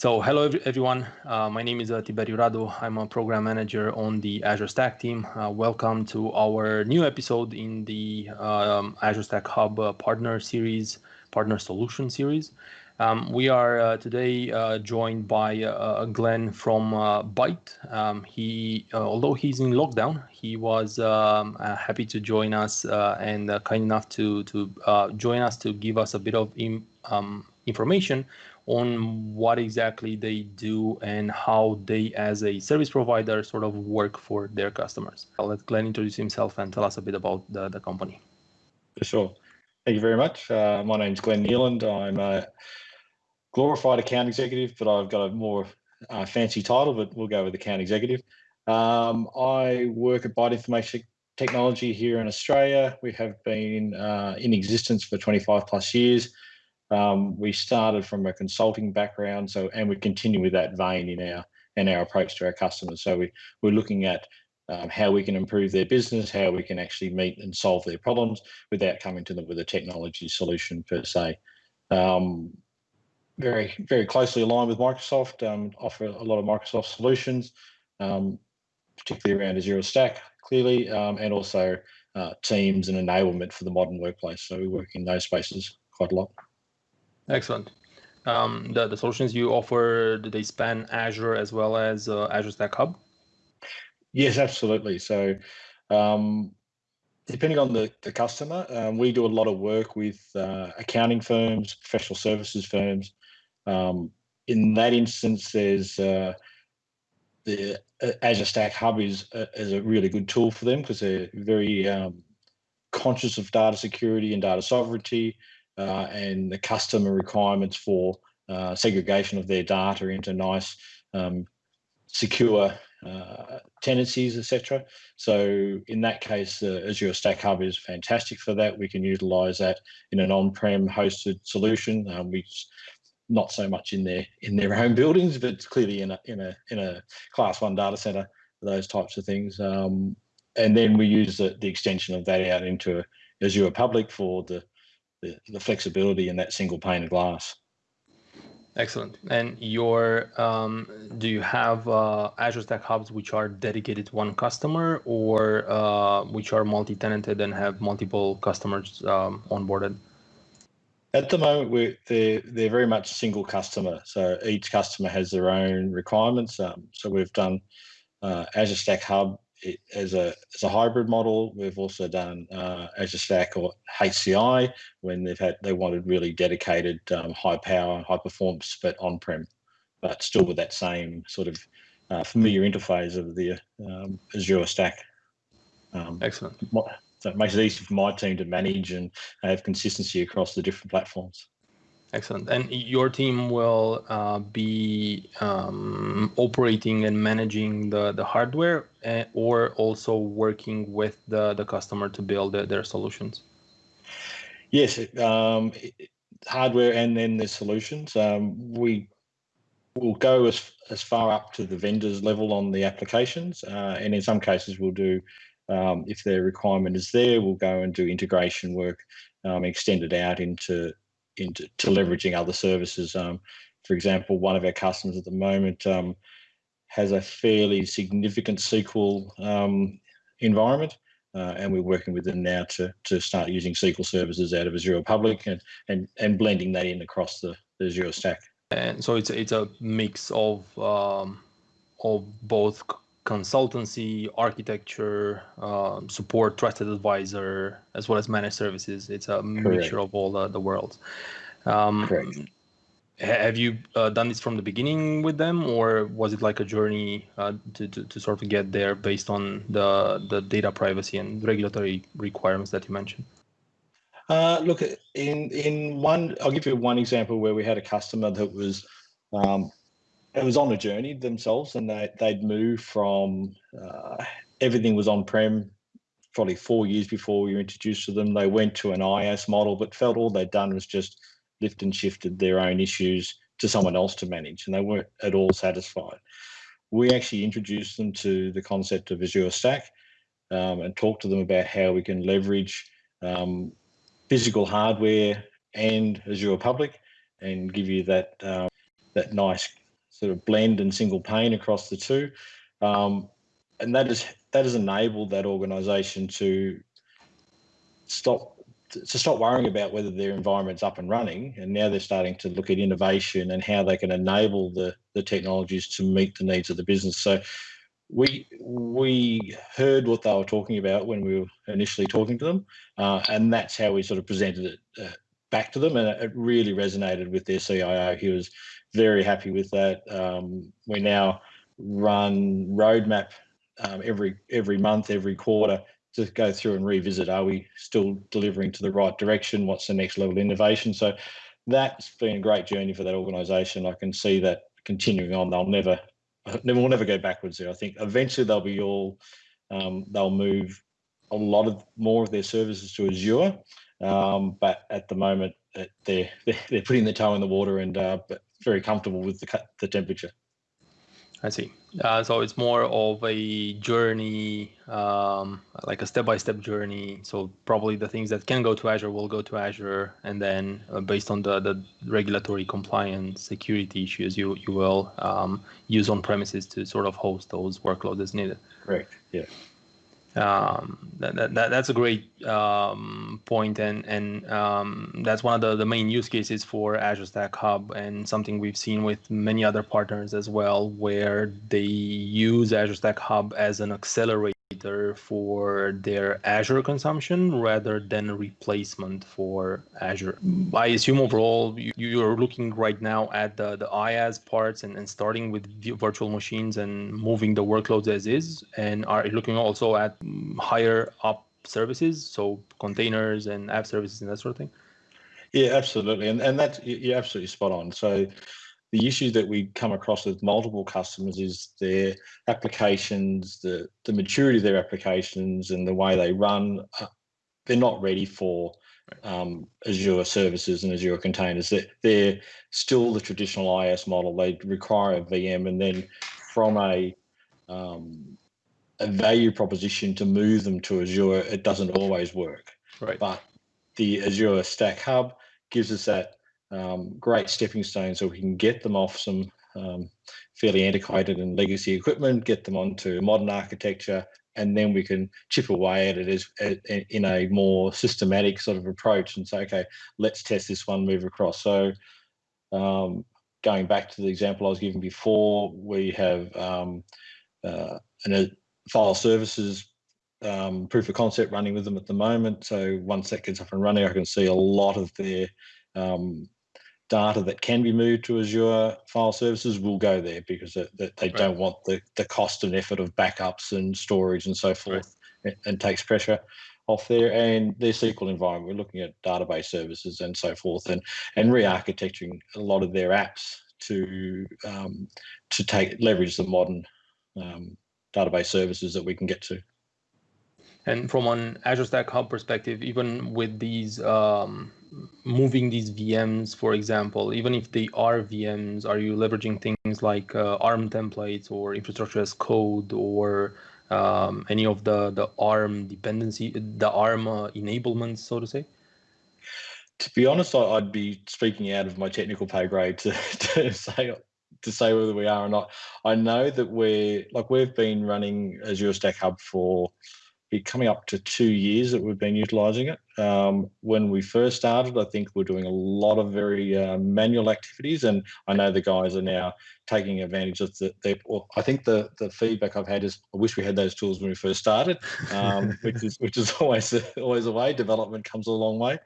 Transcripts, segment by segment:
So hello everyone, uh, my name is uh, Tiberio Radu. I'm a program manager on the Azure Stack team. Uh, welcome to our new episode in the um, Azure Stack Hub uh, partner series, partner solution series. Um, we are uh, today uh, joined by Glenn from Byte. Um, he, although he's in lockdown, he was um, happy to join us and kind enough to to join us to give us a bit of in, um, information on what exactly they do and how they, as a service provider, sort of work for their customers. I'll let Glenn introduce himself and tell us a bit about the, the company. For sure. Thank you very much. Uh, my is Glenn Nealand. I'm a glorified account executive, but I've got a more uh, fancy title, but we'll go with account executive. Um, I work at Byte Information Technology here in Australia. We have been uh, in existence for 25 plus years. Um, we started from a consulting background, so and we continue with that vein in our in our approach to our customers. So we we're looking at um, how we can improve their business, how we can actually meet and solve their problems without coming to them with a technology solution per se. Um, very very closely aligned with Microsoft, um, offer a lot of Microsoft solutions, um, particularly around Azure Stack, clearly, um, and also uh, Teams and enablement for the modern workplace. So we work in those spaces quite a lot. Excellent. Um, the, the solutions you offer, do they span Azure as well as uh, Azure Stack Hub? Yes, absolutely. So um, depending on the, the customer, um, we do a lot of work with uh, accounting firms, professional services firms. Um, in that instance, there's uh, the uh, Azure Stack Hub is, uh, is a really good tool for them because they're very um, conscious of data security and data sovereignty uh, and the customer requirements for uh, segregation of their data into nice, um, secure uh, tenancies, etc. So in that case, uh, Azure Stack Hub is fantastic for that. We can utilize that in an on-prem hosted solution, um, which not so much in their in their own buildings, but clearly in a in a in a class one data center, those types of things. Um, and then we use the, the extension of that out into Azure Public for the the, the flexibility in that single pane of glass. Excellent. And your um, do you have uh, Azure Stack Hubs which are dedicated to one customer, or uh, which are multi-tenanted and have multiple customers um, onboarded? At the moment, we're, they're they're very much single customer. So each customer has their own requirements. Um, so we've done uh, Azure Stack Hub it, as a as a hybrid model. We've also done uh, Azure Stack or HCI when they've had they wanted really dedicated um, high power, high performance, but on prem, but still with that same sort of uh, familiar interface of the um, Azure Stack. Um, Excellent. So it makes it easy for my team to manage and have consistency across the different platforms. Excellent. And your team will uh, be um, operating and managing the, the hardware uh, or also working with the, the customer to build the, their solutions? Yes, um, hardware and then the solutions. Um, we will go as, as far up to the vendor's level on the applications. Uh, and in some cases, we'll do, um, if their requirement is there, we'll go and do integration work, um, extend it out into into to leveraging other services. Um, for example, one of our customers at the moment um, has a fairly significant SQL um, environment, uh, and we're working with them now to to start using SQL services out of Azure Public and and and blending that in across the, the Azure stack. And so it's it's a mix of um, of both consultancy, architecture, um, support, trusted advisor, as well as managed services. It's a Correct. mixture of all the, the worlds. Um, Correct. Have you uh, done this from the beginning with them, or was it like a journey uh, to, to, to sort of get there based on the, the data privacy and regulatory requirements that you mentioned? Uh, look, in in one, I'll give you one example where we had a customer that was um, it was on a journey themselves and they, they'd moved from uh, everything was on prem probably four years before we were introduced to them. They went to an IaaS model but felt all they'd done was just lift and shifted their own issues to someone else to manage and they weren't at all satisfied. We actually introduced them to the concept of azure stack um, and talked to them about how we can leverage um, physical hardware and azure public and give you that um, that nice sort of blend and single pane across the two. Um, and that is that has enabled that organization to stop to stop worrying about whether their environment's up and running. And now they're starting to look at innovation and how they can enable the the technologies to meet the needs of the business. So we we heard what they were talking about when we were initially talking to them uh, and that's how we sort of presented it uh, back to them. And it really resonated with their CIO he was very happy with that. Um, we now run roadmap um, every every month every quarter to go through and revisit are we still delivering to the right direction? What's the next level of innovation? So that's been a great journey for that organization. I can see that continuing on. They'll never never will never go backwards there. I think eventually they'll be all um, they'll move a lot of more of their services to azure. Um, but at the moment they're, they're putting their toe in the water and uh, very comfortable with the, the temperature I see. Uh, so it's more of a journey, um, like a step-by-step journey. So probably the things that can go to Azure will go to Azure, and then uh, based on the, the regulatory compliance security issues, you you will um, use on premises to sort of host those workloads as needed. Correct. Yeah um, that, that, that's a great um, point and and um, that's one of the, the main use cases for Azure Stack Hub and something we've seen with many other partners as well where they use Azure Stack Hub as an accelerator for their Azure consumption rather than a replacement for Azure. I assume overall you, are looking right now at the, the IaaS parts and, and starting with virtual machines and moving the workloads as is, and are looking also at higher up services, so containers and app services and that sort of thing? Yeah, absolutely, and and that's you're absolutely spot on. So the issue that we come across with multiple customers is their applications, the, the maturity of their applications and the way they run, uh, they're not ready for um, Azure services and Azure containers. They're, they're still the traditional IaaS model. They require a VM and then from a, um, a value proposition to move them to Azure, it doesn't always work. Right. But the Azure Stack Hub gives us that um, great stepping stone so we can get them off some um, fairly antiquated and legacy equipment, get them onto modern architecture, and then we can chip away at it as, as, in a more systematic sort of approach and say, okay, let's test this one, move across. So um, going back to the example I was giving before, we have um, uh, an, a file services um, proof of concept running with them at the moment. So once that gets up and running, I can see a lot of their um, data that can be moved to Azure file services will go there because they, they right. don't want the, the cost and effort of backups and storage and so forth right. and, and, takes pressure off there and their SQL environment. We're looking at database services and so forth and, and re-architecting a lot of their apps to um, to take leverage the modern um, database services that we can get to. And from an Azure Stack Hub perspective, even with these um, moving these VMs, for example, even if they are VMs, are you leveraging things like uh, ARM templates or infrastructure as code or um, any of the, the ARM dependency, the ARM uh, enablements, so to say? To be honest, I'd be speaking out of my technical pay grade to, to say to say whether we are or not. I know that we're like we've been running Azure Stack Hub for be coming up to two years that we've been utilizing it. Um, when we first started, I think we're doing a lot of very uh, manual activities, and I know the guys are now taking advantage of the. the I think the the feedback I've had is I wish we had those tools when we first started, um, which is which is always always a way. Development comes a long way.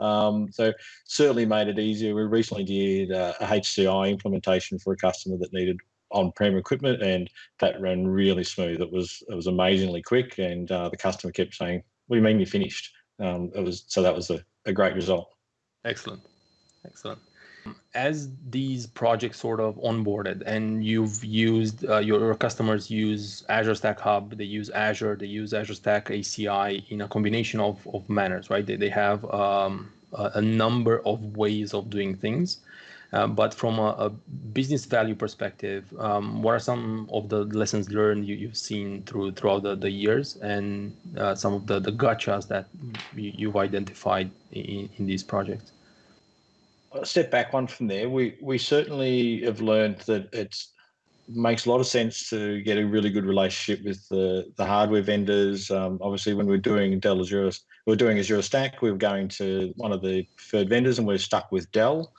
Um, so certainly made it easier. We recently did uh, a HCI implementation for a customer that needed on-prem equipment, and that ran really smooth. It was it was amazingly quick, and uh, the customer kept saying, "What do you mean you finished?" Um, it was so that was a, a great result. Excellent, excellent. As these projects sort of onboarded, and you've used uh, your customers use Azure Stack Hub, they use Azure, they use Azure Stack HCI in a combination of of manners, right? They they have um, a, a number of ways of doing things. Uh, but from a, a, business value perspective, um, what are some of the lessons learned you, have seen through throughout the, the years and uh, some of the, the gotchas that you, have identified in, in these projects? I'll step back one from there. We we certainly have learned that it's makes a lot of sense to get a really good relationship with the, the hardware vendors. Um, obviously, when we're doing Dell Azure, we're doing Azure Stack, we are going to one of the preferred vendors and we're stuck with Dell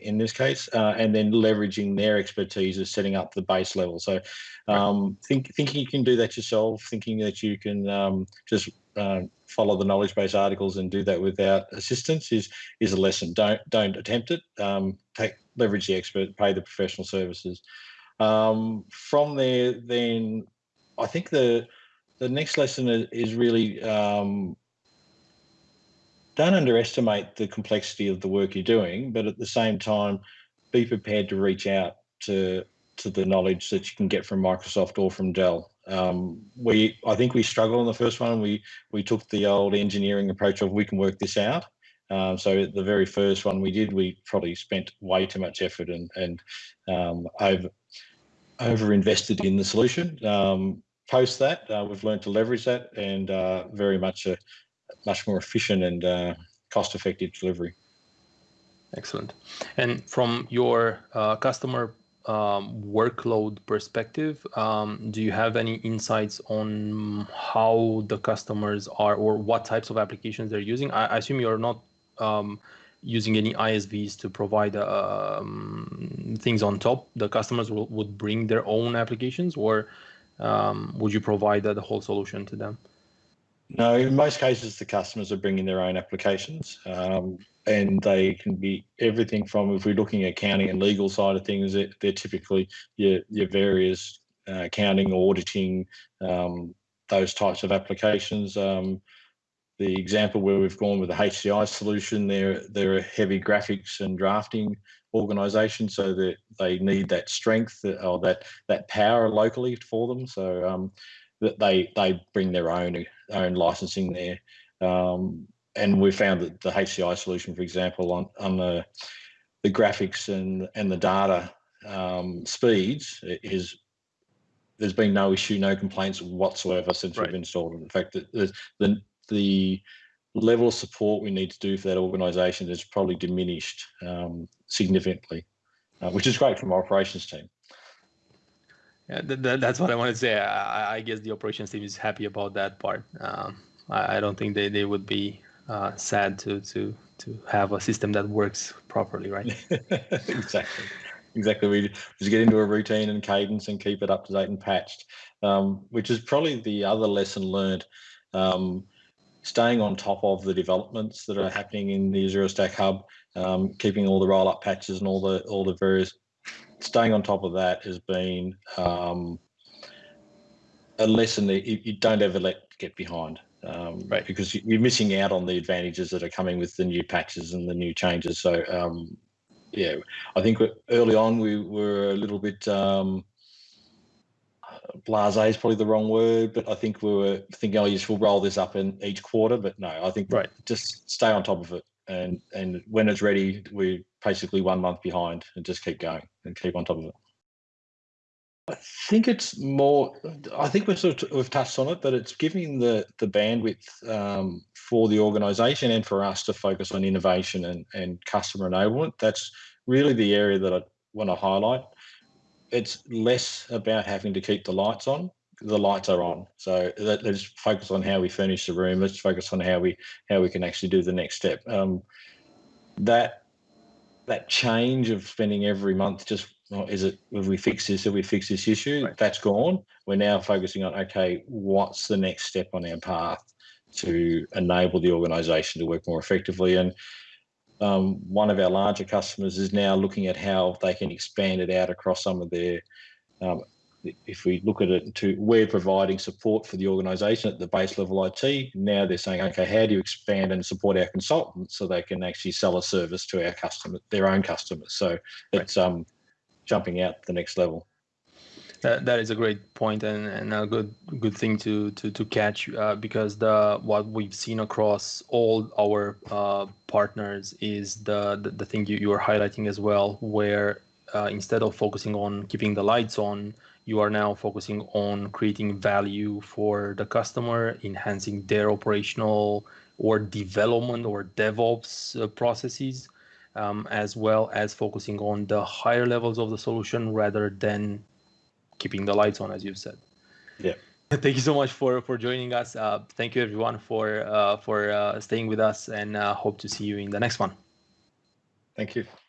in this case, uh, and then leveraging their expertise of setting up the base level. So um, think, thinking you can do that yourself, thinking that you can um, just uh, follow the knowledge base articles and do that without assistance is is a lesson. Don't don't attempt it. Um, take leverage the expert, pay the professional services. Um, from there, then I think the the next lesson is really um, don't underestimate the complexity of the work you're doing, but at the same time, be prepared to reach out to to the knowledge that you can get from Microsoft or from Dell. Um, we, I think we struggled on the first one. We we took the old engineering approach of we can work this out. Um, so the very first one we did, we probably spent way too much effort and and um, over over invested in the solution. Um, post that, uh, we've learned to leverage that and uh, very much a much more efficient and uh, cost effective delivery. Excellent. And from your uh, customer um, workload perspective, um, do you have any insights on how the customers are or what types of applications they're using? I, I assume you're not um, using any ISVs to provide um, things on top. The customers will, would bring their own applications, or um, would you provide the whole solution to them? No, in most cases, the customers are bringing their own applications, um, and they can be everything from if we're looking at accounting and legal side of things, they're typically your your various uh, accounting, auditing, um, those types of applications. Um, the example where we've gone with the HCI solution, they're they're a heavy graphics and drafting organisation, so that they need that strength or that that power locally for them. So um, that they they bring their own own licensing there. Um, and we found that the HCI solution, for example, on on the the graphics and and the data um, speeds is there's been no issue, no complaints whatsoever since right. we've installed it. In fact, the, the the level of support we need to do for that organisation has probably diminished um, significantly, uh, which is great from our operations team. Th th that's what I want to say. I, I, guess the operations team is happy about that part. Um, I, I, don't think they, they would be uh, sad to to to have a system that works properly, right? exactly, exactly. We just get into a routine and cadence and keep it up to date and patched, um, which is probably the other lesson learned. Um, staying on top of the developments that are happening in the Azure Stack Hub, um, keeping all the roll-up patches and all the all the various staying on top of that has been um, a lesson that you, you, don't ever let get behind. Um, right. Because you're missing out on the advantages that are coming with the new patches and the new changes. So, um, yeah, I think early on we were a little bit um, blase is probably the wrong word, but I think we were thinking, oh, yes, we'll roll this up in each quarter. But no, I think right. just stay on top of it. And, and when it's ready, we're basically one month behind and just keep going and keep on top of it. I think it's more. I think we've sort of we've touched on it, but it's giving the the bandwidth um, for the organisation and for us to focus on innovation and and customer enablement. That's really the area that I want to highlight. It's less about having to keep the lights on. The lights are on, so let's focus on how we furnish the room. Let's focus on how we how we can actually do the next step. Um, that that change of spending every month just oh, is it have we fix this have we fix this issue right. that's gone we're now focusing on okay what's the next step on our path to enable the organization to work more effectively and um, one of our larger customers is now looking at how they can expand it out across some of their um, if we look at it to we're providing support for the organization at the base level IT, now they're saying, okay, how do you expand and support our consultants so they can actually sell a service to our customers, their own customers. So it's um, jumping out the next level. That, that is a great point and, and a good good thing to to, to catch uh, because the what we've seen across all our uh, partners is the, the, the thing you, you are highlighting as well where uh, instead of focusing on keeping the lights on you are now focusing on creating value for the customer, enhancing their operational or development or DevOps uh, processes. um, as well as focusing on the higher levels of the solution rather than keeping the lights on, as you've said. Yeah. Thank you so much for for joining us. Uh, thank you everyone for uh, for uh, staying with us, and uh, hope to see you in the next one. Thank you.